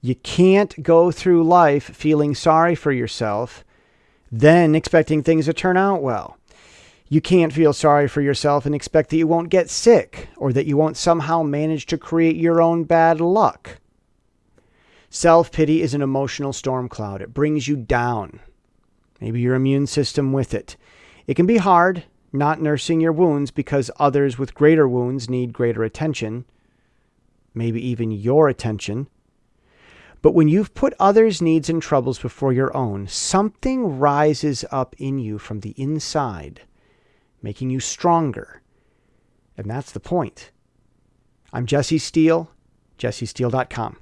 You can't go through life feeling sorry for yourself, then expecting things to turn out well. You can't feel sorry for yourself and expect that you won't get sick or that you won't somehow manage to create your own bad luck. Self pity is an emotional storm cloud. It brings you down. Maybe your immune system with it. It can be hard not nursing your wounds because others with greater wounds need greater attention, maybe even your attention. But when you've put others' needs and troubles before your own, something rises up in you from the inside making you stronger. And that's the point. I'm Jesse Steele, jessesteele.com.